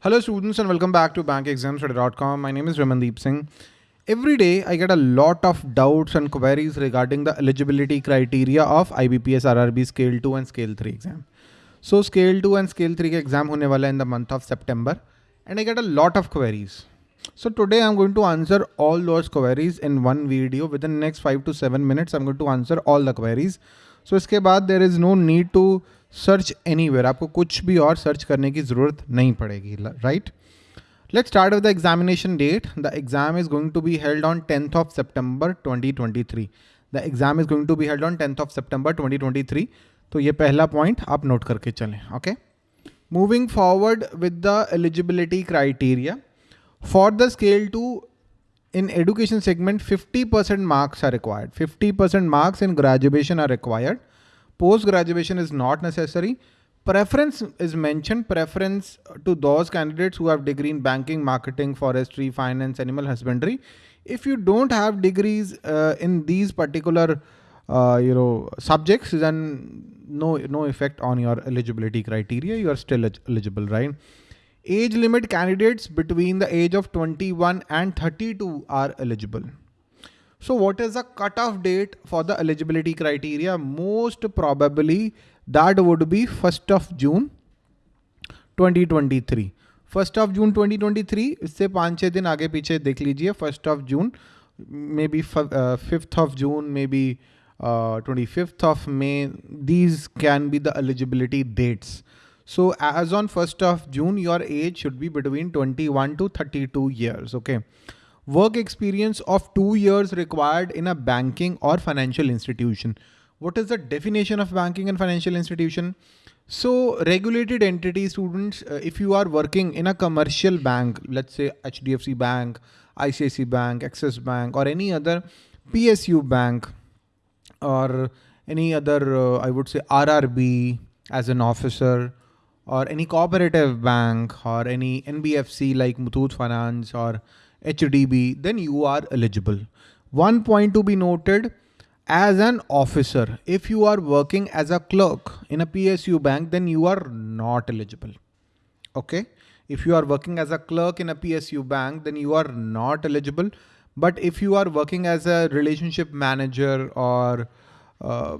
Hello students and welcome back to bankexamstoday.com. My name is Ramandeep Singh. Every day I get a lot of doubts and queries regarding the eligibility criteria of IBPS RRB Scale 2 and Scale 3 exam. So Scale 2 and Scale 3 exam hone wala in the month of September and I get a lot of queries. So today I'm going to answer all those queries in one video within the next 5 to 7 minutes I'm going to answer all the queries. So iske baad there is no need to search any आपको कुछ भी और search करने की ज़रूरत नहीं पड़ेगी right let start with the examination date the exam is going to be held on tenth of September 2023 the exam is going to be held on tenth of September 2023 तो ये पहला पॉइंट आप note करके चलें okay moving forward with the eligibility criteria for the scale two in education segment 50% marks are required. 50% marks in graduation are required. Post graduation is not necessary. Preference is mentioned, preference to those candidates who have degree in banking, marketing, forestry, finance, animal husbandry. If you don't have degrees uh, in these particular uh, you know subjects, then no no effect on your eligibility criteria. You are still eligible, right? Age limit candidates between the age of 21 and 32 are eligible. So what is the cutoff date for the eligibility criteria? Most probably that would be 1st of June 2023. First of June 2023 इससे पाँच छः दिन आगे पीछे देख लीजिए first of June may be fifth of June may be twenty fifth of May these can be the eligibility dates so as on 1st of June, your age should be between 21 to 32 years. Okay work experience of two years required in a banking or financial institution. What is the definition of banking and financial institution? So regulated entity students, uh, if you are working in a commercial bank, let's say HDFC Bank, ICICI Bank, Axis Bank, or any other PSU bank, or any other, uh, I would say RRB as an officer, or any cooperative bank, or any NBFC like Muthoot Finance, or HDB, then you are eligible. One point to be noted, as an officer, if you are working as a clerk in a PSU bank, then you are not eligible. Okay. If you are working as a clerk in a PSU bank, then you are not eligible. But if you are working as a relationship manager or uh,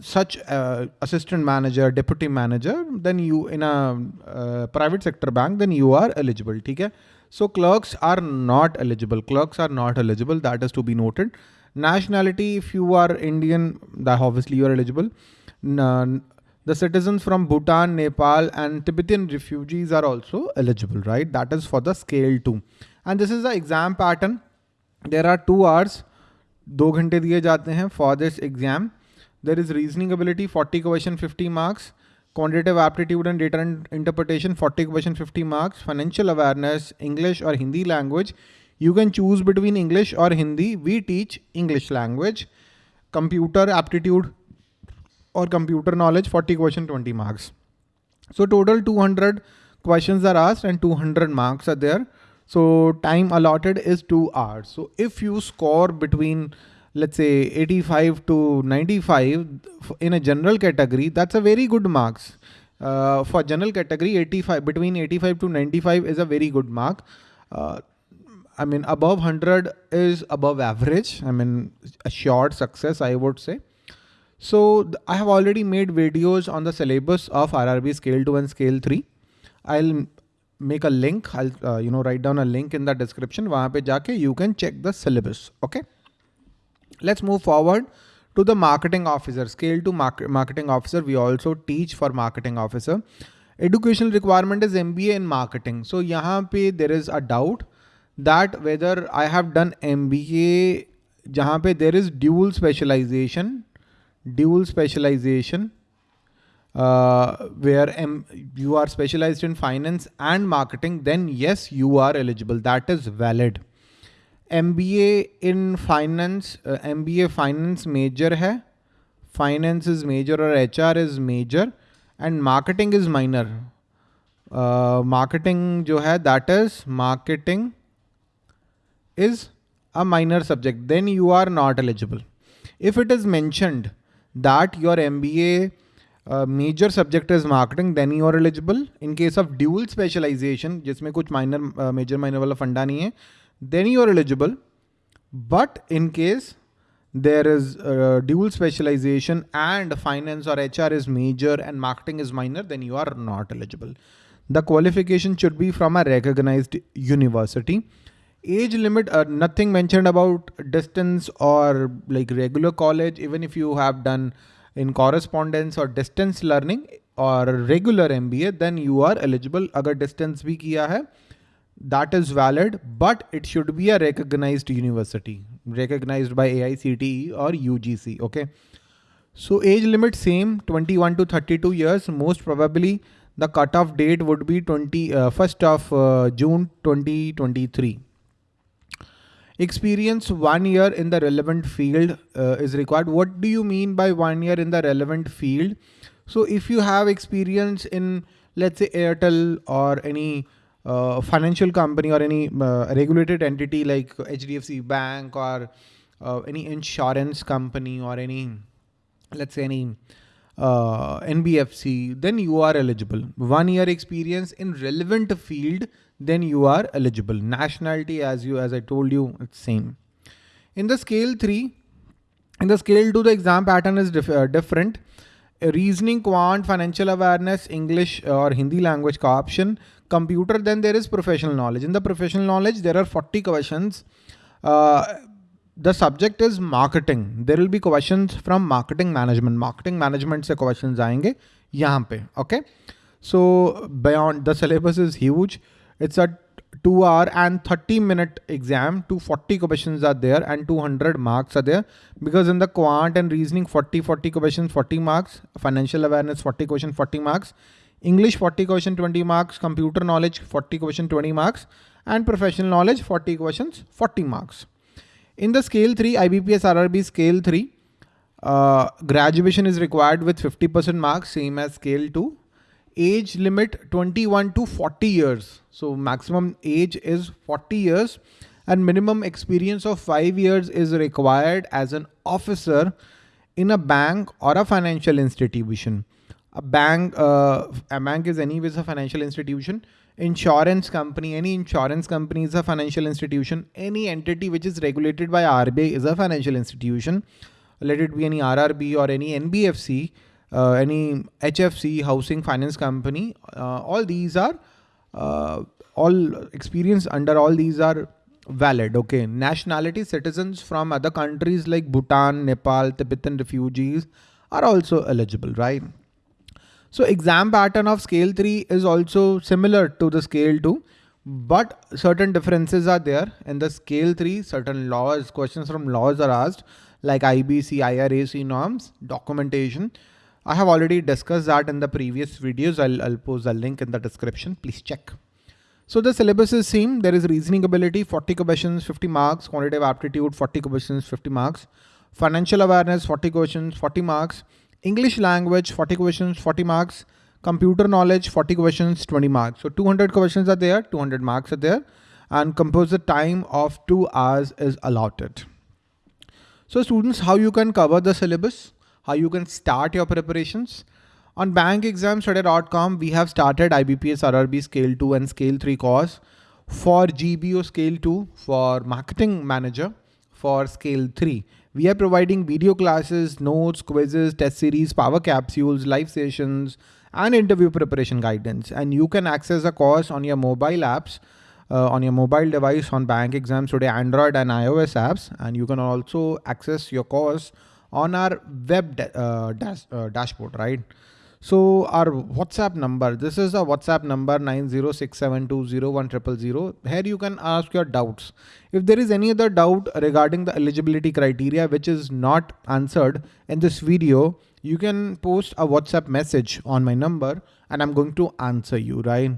such uh, assistant manager, deputy manager, then you in a uh, private sector bank, then you are eligible. Okay? So clerks are not eligible. Clerks are not eligible. That is to be noted. Nationality, if you are Indian, that obviously you are eligible. The citizens from Bhutan, Nepal and Tibetan refugees are also eligible, right? That is for the scale two. And this is the exam pattern. There are two hours. दो घंटे दिए जाते हैं for this exam. There is reasoning ability, 40 question, 50 marks quantitative aptitude and data interpretation 40 question 50 marks financial awareness english or hindi language. You can choose between english or hindi. We teach english language. Computer aptitude or computer knowledge 40 question 20 marks. So total 200 questions are asked and 200 marks are there. So time allotted is 2 hours. So if you score between let's say 85 to 95 in a general category, that's a very good marks. Uh, for general category, 85 between 85 to 95 is a very good mark. Uh, I mean, above 100 is above average. I mean, a short success, I would say. So I have already made videos on the syllabus of RRB Scale 2 and Scale 3. I'll make a link. I'll, uh, you know, write down a link in the description. Wahan pe jaake you can check the syllabus. Okay. Let's move forward to the marketing officer, scale to market, marketing officer. We also teach for marketing officer. Educational requirement is MBA in marketing. So यहाँ पे there is a doubt that whether I have done MBA जहाँ पे there is dual specialization, dual specialization uh, where M you are specialized in finance and marketing, then yes, you are eligible. That is valid. M B A in finance M B A finance major है finance is major और H R is major and marketing is minor marketing जो है that is marketing is a minor subject then you are not eligible if it is mentioned that your M B A major subject is marketing then you are eligible in case of dual specialisation जिसमें कुछ minor major minor वाला फंडा नहीं है then you are eligible. But in case there is uh, dual specialization and finance or HR is major and marketing is minor then you are not eligible. The qualification should be from a recognized university. Age limit uh, nothing mentioned about distance or like regular college. Even if you have done in correspondence or distance learning or regular MBA, then you are eligible. Agar distance bhi kiya hai, that is valid, but it should be a recognized university, recognized by AICTE or UGC. Okay. So age limit same 21 to 32 years. Most probably the cutoff date would be 20 uh, first of uh, June 2023. Experience one year in the relevant field uh, is required. What do you mean by one year in the relevant field? So if you have experience in, let's say Airtel or any uh, financial company or any uh, regulated entity like HDFC Bank or uh, any insurance company or any, let's say any uh, NBFC, then you are eligible. One year experience in relevant field then you are eligible. Nationality, as you as I told you, it's same. In the scale three, in the scale two, the exam pattern is dif uh, different. Reasoning quant financial awareness English और Hindi language का option computer then there is professional knowledge in the professional knowledge there are forty question the subject is marketing there will be question from marketing management marketing management से question आएँगे यहाँ पे okay so beyond the syllabus is huge it's a 2 hour and 30 minute exam 240 questions are there and 200 marks are there. Because in the quant and reasoning 40 40 questions 40 marks. Financial awareness 40 question 40 marks. English 40 question 20 marks. Computer knowledge 40 question 20 marks. And professional knowledge 40 questions 40 marks. In the scale 3 ibps rrb scale 3 uh, graduation is required with 50% marks same as scale 2 age limit 21 to 40 years. So maximum age is 40 years and minimum experience of five years is required as an officer in a bank or a financial institution. A bank, uh, a bank is anyways a financial institution. Insurance company, any insurance company is a financial institution. Any entity which is regulated by RBI is a financial institution. Let it be any RRB or any NBFC uh, any HFC housing finance company, uh, all these are uh, all experience under all these are valid. Okay. Nationality citizens from other countries like Bhutan, Nepal, Tibetan refugees are also eligible, right? So exam pattern of scale 3 is also similar to the scale 2, but certain differences are there. In the scale 3, certain laws, questions from laws are asked like IBC, IRAC norms, documentation. I have already discussed that in the previous videos. I'll, I'll post a link in the description. Please check. So the syllabus is same. There is reasoning ability, 40 questions, 50 marks, quantitative aptitude, 40 questions, 50 marks, financial awareness, 40 questions, 40 marks, English language, 40 questions, 40 marks, computer knowledge, 40 questions, 20 marks. So 200 questions are there, 200 marks are there and composite time of two hours is allotted. So students, how you can cover the syllabus? How you can start your preparations. On bankexamstoday.com, we have started IBPS RRB Scale 2 and Scale 3 course for GBO Scale 2 for Marketing Manager for Scale 3. We are providing video classes, notes, quizzes, test series, power capsules, live sessions, and interview preparation guidance. And you can access the course on your mobile apps, uh, on your mobile device on Bank Exams Today Android and iOS apps. And you can also access your course on our web uh, dash, uh, dashboard, right? So our WhatsApp number, this is a WhatsApp number 906720100. Here you can ask your doubts. If there is any other doubt regarding the eligibility criteria which is not answered in this video, you can post a WhatsApp message on my number and I'm going to answer you, right?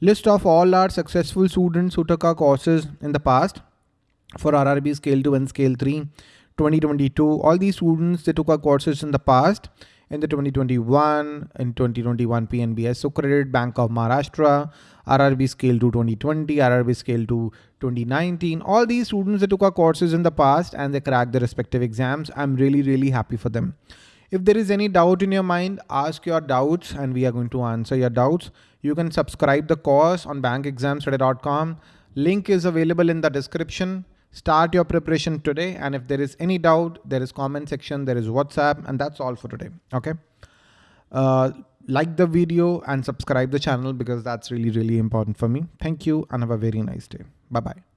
List of all our successful students who took our courses in the past for RRB Scale 2 and Scale 3. 2022 all these students they took our courses in the past in the 2021 in 2021 PNBS so credit Bank of Maharashtra RRB scale to 2020 RRB scale to 2019 all these students that took our courses in the past and they cracked their respective exams I'm really really happy for them If there is any doubt in your mind, ask your doubts and we are going to answer your doubts. You can subscribe the course on bankexamstoday.com. Link is available in the description. Start your preparation today. And if there is any doubt, there is comment section, there is WhatsApp, and that's all for today. Okay. Uh, like the video and subscribe the channel because that's really, really important for me. Thank you and have a very nice day. Bye bye.